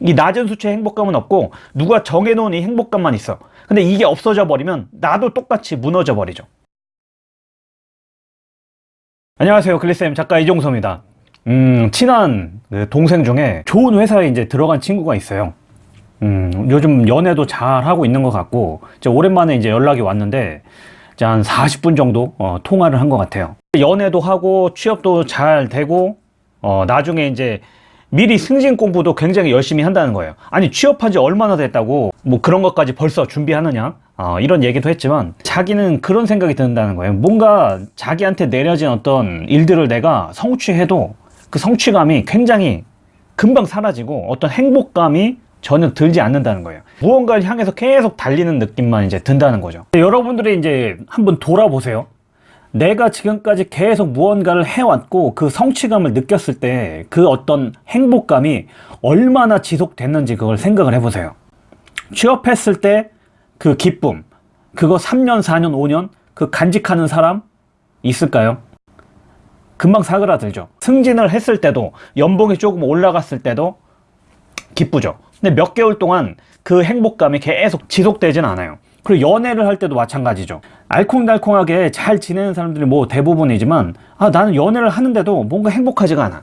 이 낮은 수치의 행복감은 없고 누가 정해놓은 이 행복감만 있어. 근데 이게 없어져 버리면 나도 똑같이 무너져 버리죠. 안녕하세요. 글리쌤. 작가 이종서입니다. 음 친한 그 동생 중에 좋은 회사에 이제 들어간 친구가 있어요. 음 요즘 연애도 잘 하고 있는 것 같고 이제 오랜만에 이제 연락이 왔는데 이제 한 40분 정도 어, 통화를 한 것 같아요. 연애도 하고 취업도 잘 되고 어, 나중에 이제 미리 승진 공부도 굉장히 열심히 한다는 거예요. 아니 취업한 지 얼마나 됐다고 뭐 그런 것까지 벌써 준비하느냐? 어, 이런 얘기도 했지만 자기는 그런 생각이 든다는 거예요. 뭔가 자기한테 내려진 어떤 일들을 내가 성취해도 그 성취감이 굉장히 금방 사라지고 어떤 행복감이 전혀 들지 않는다는 거예요. 무언가를 향해서 계속 달리는 느낌만 이제 든다는 거죠. 여러분들이 이제 한번 돌아보세요 내가 지금까지 계속 무언가를 해왔고 그 성취감을 느꼈을 때 그 어떤 행복감이 얼마나 지속됐는지 그걸 생각을 해보세요. 취업했을 때 그 기쁨 그거 3년 4년 5년 그 간직하는 사람 있을까요? 금방 사그라들죠. 승진을 했을 때도 연봉이 조금 올라갔을 때도 기쁘죠. 근데 몇 개월 동안 그 행복감이 계속 지속되진 않아요 그리고 연애를 할 때도 마찬가지죠. 알콩달콩하게 잘 지내는 사람들이 뭐 대부분이지만 아 나는 연애를 하는데도 뭔가 행복하지가 않아.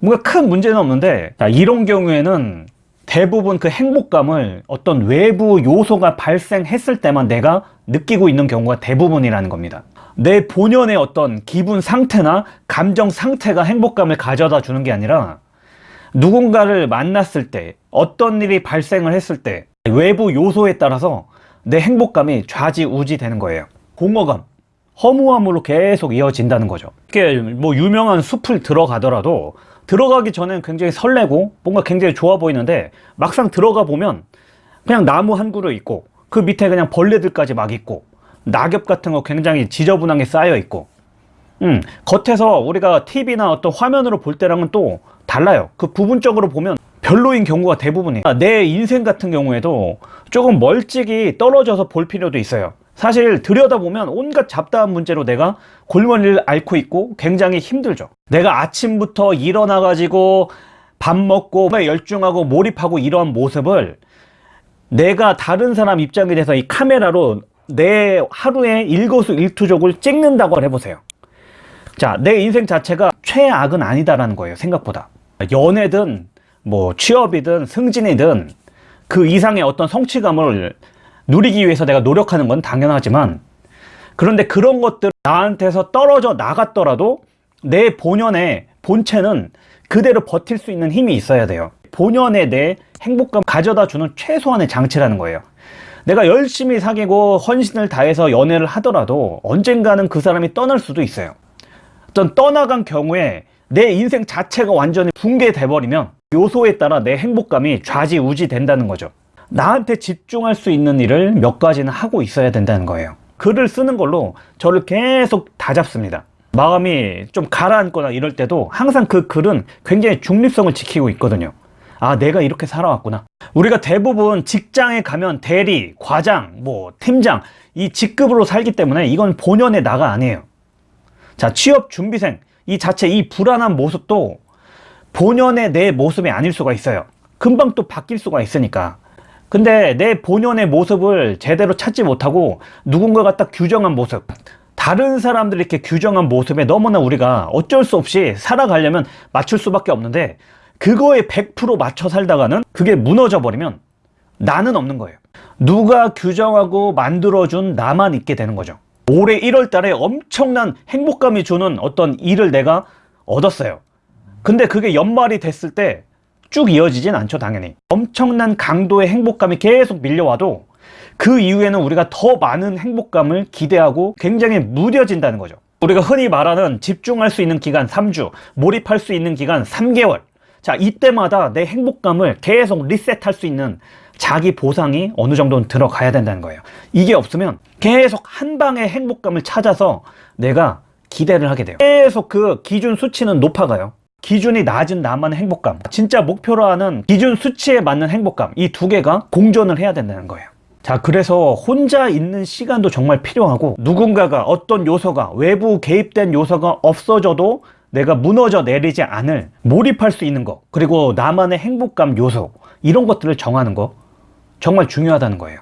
뭔가 큰 문제는 없는데 자, 이런 경우에는 대부분 그 행복감을 어떤 외부 요소가 발생했을 때만 내가 느끼고 있는 경우가 대부분이라는 겁니다. 내 본연의 어떤 기분 상태나 감정 상태가 행복감을 가져다 주는 게 아니라 누군가를 만났을 때 어떤 일이 발생을 했을 때 외부 요소에 따라서 내 행복감이 좌지우지 되는 거예요. 공허감 허무함으로 계속 이어진다는 거죠. 뭐 유명한 숲을 들어가더라도 들어가기 전엔 굉장히 설레고 뭔가 굉장히 좋아 보이는데 막상 들어가 보면 그냥 나무 한 그루 있고 그 밑에 그냥 벌레들까지 막 있고 낙엽 같은 거 굉장히 지저분하게 쌓여 있고. 음, 겉에서 우리가 TV나 어떤 화면으로 볼 때랑은 또 달라요. 그 부분적으로 보면 별로인 경우가 대부분이에요. 내 인생 같은 경우에도 조금 멀찍이 떨어져서 볼 필요도 있어요. 사실 들여다보면 온갖 잡다한 문제로 내가 골머리를 앓고 있고 굉장히 힘들죠. 내가 아침부터 일어나 가지고 밥 먹고 열중하고 몰입하고 이러한 모습을 내가 다른 사람 입장에 대해서 이 카메라로 내 하루의 일거수일투족을 찍는다고 해보세요. 자, 내 인생 자체가 최악은 아니다라는 거예요 생각보다. 연애든 뭐 취업이든 승진이든 그 이상의 어떤 성취감을 누리기 위해서 내가 노력하는 건 당연하지만 그런데 그런 것들 나한테서 떨어져 나갔더라도 내 본연의 본체는 그대로 버틸 수 있는 힘이 있어야 돼요. 본연의 내 행복감 가져다 주는 최소한의 장치라는 거예요. 내가 열심히 사귀고 헌신을 다해서 연애를 하더라도 언젠가는 그 사람이 떠날 수도 있어요. 어떤 떠나간 경우에 내 인생 자체가 완전히 붕괴돼 버리면 요소에 따라 내 행복감이 좌지우지 된다는 거죠. 나한테 집중할 수 있는 일을 몇 가지는 하고 있어야 된다는 거예요. 글을 쓰는 걸로 저를 계속 다잡습니다. 마음이 좀 가라앉거나 이럴 때도 항상 그 글은 굉장히 중립성을 지키고 있거든요. 아 내가 이렇게 살아왔구나. 우리가 대부분 직장에 가면 대리, 과장, 뭐 팀장 이 직급으로 살기 때문에 이건 본연의 나가 아니에요. 자 취업 준비생 이 자체 이 불안한 모습도 본연의 내 모습이 아닐 수가 있어요. 금방 또 바뀔 수가 있으니까. 근데 내 본연의 모습을 제대로 찾지 못하고 누군가가 딱 규정한 모습 다른 사람들이 이렇게 규정한 모습에 너무나 우리가 어쩔 수 없이 살아가려면 맞출 수밖에 없는데 그거에 100% 맞춰 살다가는 그게 무너져 버리면 나는 없는 거예요. 누가 규정하고 만들어준 나만 있게 되는 거죠. 올해 1월 달에 엄청난 행복감이 주는 어떤 일을 내가 얻었어요 근데 그게 연말이 됐을 때 쭉 이어지진 않죠 당연히. 엄청난 강도의 행복감이 계속 밀려와도 그 이후에는 우리가 더 많은 행복감을 기대하고 굉장히 무뎌진다는 거죠. 우리가 흔히 말하는 집중할 수 있는 기간 3주 몰입할 수 있는 기간 3개월. 자 이때마다 내 행복감을 계속 리셋할 수 있는 자기 보상이 어느 정도는 들어가야 된다는 거예요. 이게 없으면 계속 한 방의 행복감을 찾아서 내가 기대를 하게 돼요. 계속 그 기준 수치는 높아가요 기준이 낮은 나만의 행복감. 진짜 목표로 하는 기준 수치에 맞는 행복감. 이 두 개가 공존을 해야 된다는 거예요. 자 그래서 혼자 있는 시간도 정말 필요하고 누군가가 어떤 요소가 외부 개입된 요소가 없어져도 내가 무너져 내리지 않을 몰입할 수 있는 거 그리고 나만의 행복감 요소 이런 것들을 정하는 거 정말 중요하다는 거예요.